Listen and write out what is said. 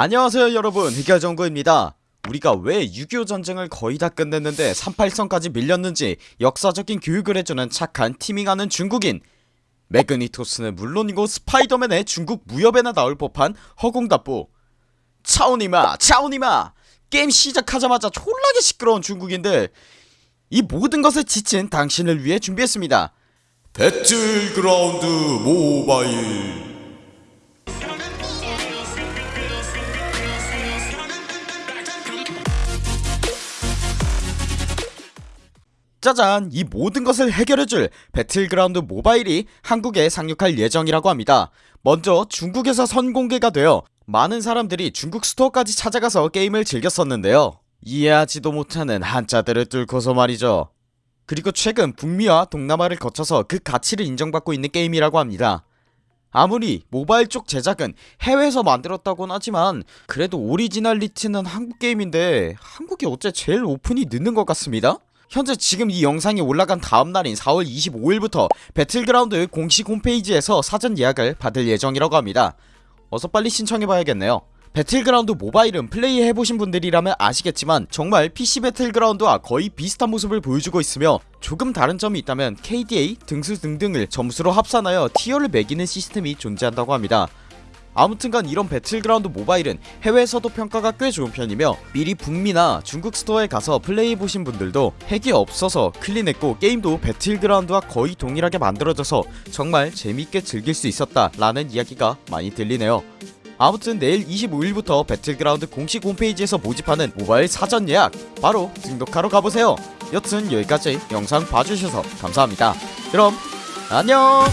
안녕하세요 여러분. 흑열정구입니다. 우리가 왜 6.25 전쟁을 거의 다 끝냈는데 38선까지 밀렸는지 역사적인 교육을 해주는 착한 teaming하는 중국인. 매그니토스는 물론이고 스파이더맨의 중국 무협에나 나올 법한 허공답보 操你妈 操你妈! 게임 시작하자마자 졸라게 시끄러운 중국인들. 이 모든 것에 지친 당신을 위해 준비했습니다. 배틀그라운드 모바일 짜잔 이 모든 것을 해결해줄 배틀그라운드 모바일이 한국에 상륙할 예정이라고 합니다. 먼저 중국에서 선공개가 되어 많은 사람들이 중국 스토어까지 찾아가서 게임을 즐겼었는데요. 이해하지도 못하는 한자들을 뚫고서 말이죠. 그리고 최근 북미와 동남아를 거쳐서 그 가치를 인정받고 있는 게임이라고 합니다. 아무리 모바일 쪽 제작은 해외에서 만들었다곤 하지만 그래도 오리지널리티는 한국 게임인데 한국이 어째 제일 오픈이 늦는 것 같습니다 현재 지금 이 영상이 올라간 다음날인 4월 25일부터 배틀그라운드 공식 홈페이지에서 사전 예약을 받을 예정이라고 합니다. 어서 빨리 신청해봐야겠네요. 배틀그라운드 모바일은 플레이해보신 분들이라면 아시겠지만 정말 PC 배틀그라운드와 거의 비슷한 모습을 보여주고 있으며 조금 다른 점이 있다면 KDA 등수 등등을 점수로 합산하여 tier를 매기는 시스템이 존재한다고 합니다 아무튼간 이런 배틀그라운드 모바일은 해외에서도 평가가 꽤 좋은 편이며 미리 북미나 중국 스토어에 가서 플레이해보신 분들도 핵이 없어서 clean했고 게임도 배틀그라운드와 거의 동일하게 만들어져서 정말 재밌게 즐길 수 있었다 라는 이야기가 많이 들리네요. 아무튼 내일 25일부터 배틀그라운드 공식 홈페이지에서 모집하는 모바일 사전 예약 바로 등록하러 가보세요. 여튼 여기까지 영상 봐주셔서 감사합니다. 그럼 안녕